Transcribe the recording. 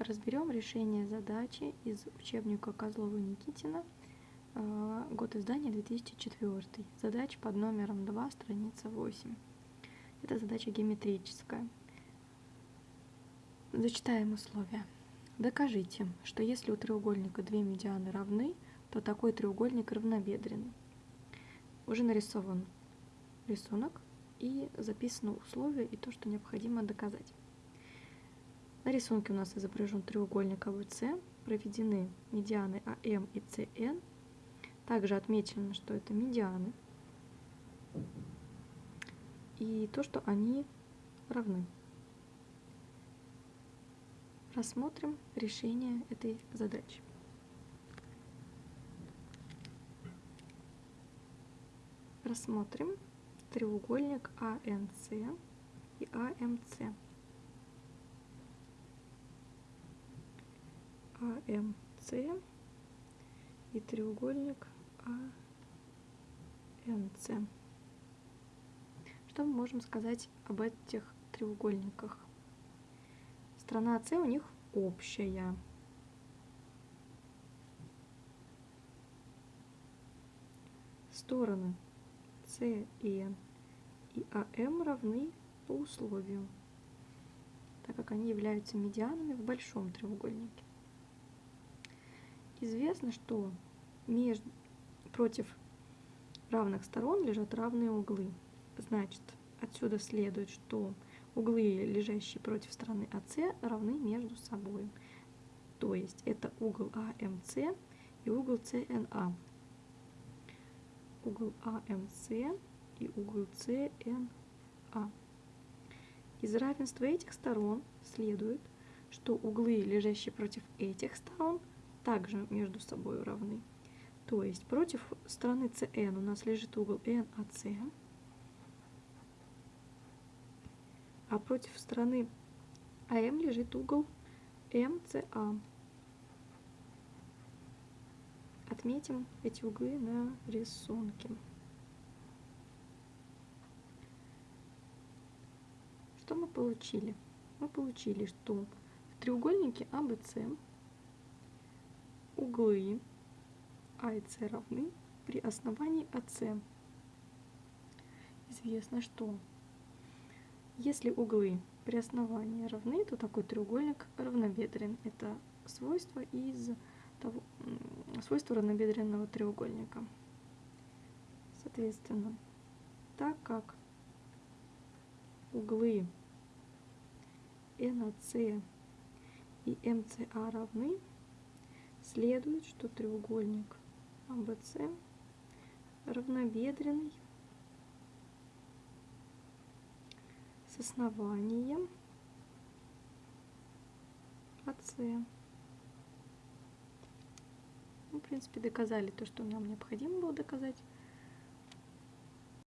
Разберем решение задачи из учебника Козлова Никитина, э, год издания 2004. Задача под номером 2, страница 8. Это задача геометрическая. Зачитаем условия. Докажите, что если у треугольника две медианы равны, то такой треугольник равнобедренный. Уже нарисован рисунок и записано условие и то, что необходимо доказать. На рисунке у нас изображен треугольник АВС, проведены медианы АМ и СН. Также отмечено, что это медианы. И то, что они равны. Рассмотрим решение этой задачи. Рассмотрим треугольник АНС и АМС. АМС и треугольник АНС. Что мы можем сказать об этих треугольниках? Сторона С у них общая. Стороны СН и АМ равны по условию, так как они являются медианами в большом треугольнике. Известно, что между, против равных сторон лежат равные углы. Значит, отсюда следует, что углы, лежащие против стороны АС, равны между собой. То есть это угол АМС и угол СНА. Угол АМС и угол СНА. Из равенства этих сторон следует, что углы, лежащие против этих сторон, также между собой равны. То есть против стороны CN у нас лежит угол NAC, а против стороны АМ лежит угол МЦА. Отметим эти углы на рисунке. Что мы получили? Мы получили, что в треугольнике АБЦ углы А и С равны при основании АС. Известно, что если углы при основании равны, то такой треугольник равнобедрен. Это свойство из того, свойство равнобедренного треугольника. Соответственно, так как углы НАС и МЦА равны, следует, что треугольник АБЦ равнобедренный с основанием АС. Мы, в принципе, доказали то, что нам необходимо было доказать.